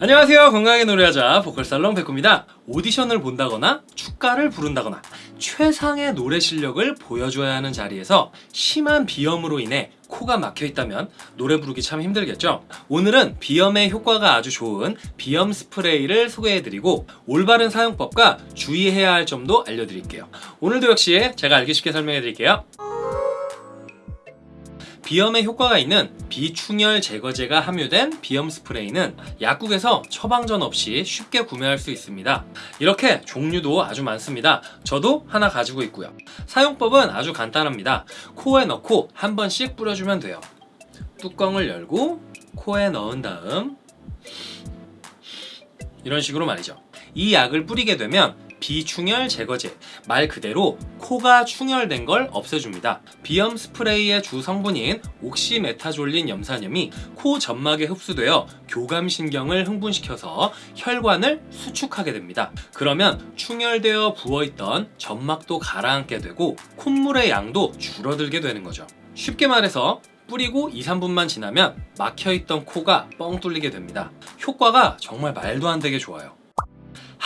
안녕하세요. 건강하게 노래하자 보컬살롱 백호입니다. 오디션을 본다거나 축가를 부른다거나 최상의 노래 실력을 보여줘야 하는 자리에서 심한 비염으로 인해 코가 막혀 있다면 노래 부르기 참 힘들겠죠? 오늘은 비염에 효과가 아주 좋은 비염 스프레이를 소개해드리고 올바른 사용법과 주의해야 할 점도 알려드릴게요. 오늘도 역시 제가 알기 쉽게 설명해드릴게요 비염에 효과가 있는 비충혈 제거제가 함유된 비염 스프레이는 약국에서 처방전 없이 쉽게 구매할 수 있습니다. 이렇게 종류도 아주 많습니다. 저도 하나 가지고 있고요. 사용법은 아주 간단합니다. 코에 넣고 한 번씩 뿌려주면 돼요. 뚜껑을 열고 코에 넣은 다음 이런 식으로 말이죠. 이 약을 뿌리게 되면 비충혈 제거제 말 그대로 코가 충혈된 걸 없애줍니다. 비염 스프레이의 주 성분인 옥시메타졸린 염산염이 코 점막에 흡수되어 교감신경을 흥분시켜서 혈관을 수축하게 됩니다. 그러면 충혈되어 부어있던 점막도 가라앉게 되고 콧물의 양도 줄어들게 되는 거죠. 쉽게 말해서 뿌리고 2, 3분만 지나면 막혀있던 코가 뻥 뚫리게 됩니다. 효과가 정말 말도 안 되게 좋아요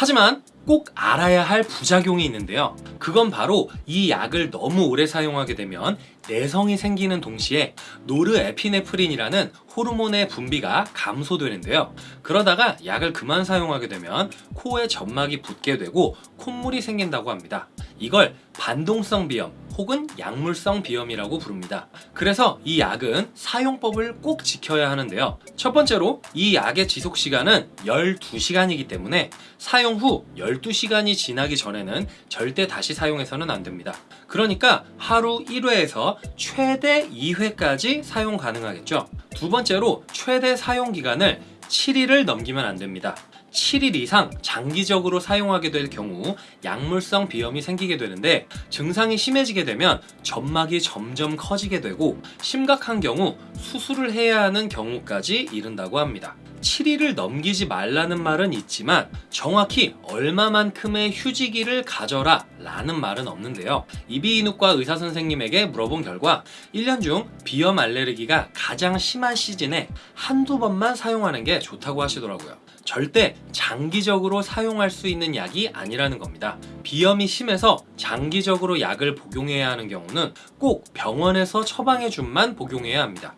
하지만 꼭 알아야 할 부작용이 있는데요. 그건 바로 이 약을 너무 오래 사용하게 되면 내성이 생기는 동시에 노르에피네프린이라는 호르몬의 분비가 감소되는데요. 그러다가 약을 그만 사용하게 되면 코에 점막이 붓게 되고 콧물이 생긴다고 합니다. 이걸 반동성 비염 혹은 약물성 비염이라고 부릅니다. 그래서 이 약은 사용법을 꼭 지켜야 하는데요. 첫 번째로 이 약의 지속시간은 12시간이기 때문에 사용 후 12시간이 지나기 전에는 절대 다시 사용해서는 안됩니다. 그러니까 하루 1회에서 최대 2회까지 사용 가능하겠죠. 두 번째로 최대 사용기간을 7일을 넘기면 안됩니다 7일 이상 장기적으로 사용하게 될 경우 약물성 비염이 생기게 되는데 증상이 심해지게 되면 점막이 점점 커지게 되고 심각한 경우 수술을 해야 하는 경우까지 이른다고 합니다. 7일을 넘기지 말라는 말은 있지만 정확히 얼마만큼의 휴지기를 가져라 라는 말은 없는데요. 이비인후과 의사선생님에게 물어본 결과 1년 중 비염 알레르기가 가장 심한 시즌에 한두 번만 사용하는 게 좋다고 하시더라고요 절대 장기적으로 사용할 수 있는 약이 아니라는 겁니다. 비염이 심해서 장기적으로 약을 복용해야 하는 경우는 꼭 병원에서 처방해 준만 복용해야 합니다.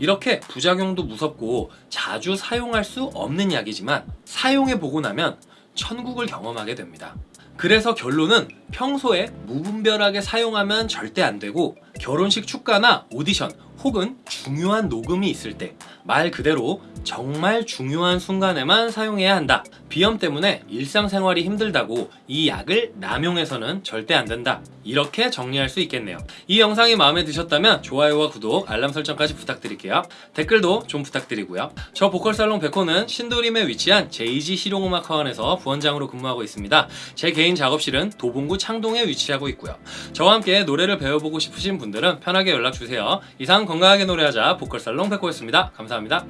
이렇게 부작용도 무섭고 자주 사용할 수 없는 약이지만 사용해 보고 나면 천국을 경험하게 됩니다. 그래서 결론은 평소에 무분별하게 사용하면 절대 안 되고 결혼식 축가나 오디션 혹은 중요한 녹음이 있을 때 말 그대로 정말 중요한 순간에만 사용해야 한다. 비염 때문에 일상생활이 힘들다고 이 약을 남용해서는 절대 안 된다. 이렇게 정리할 수 있겠네요. 이 영상이 마음에 드셨다면 좋아요와 구독, 알람 설정까지 부탁드릴게요. 댓글도 좀 부탁드리고요. 저 보컬살롱 백호는 신도림에 위치한 JG 실용음악학원에서 부원장으로 근무하고 있습니다. 제 개인 작업실은 도봉구 창동에 위치하고 있고요. 저와 함께 노래를 배워보고 싶으신 분들은 편하게 연락주세요. 이상 건강하게 노래하자 보컬살롱 백호였습니다. 감사합니다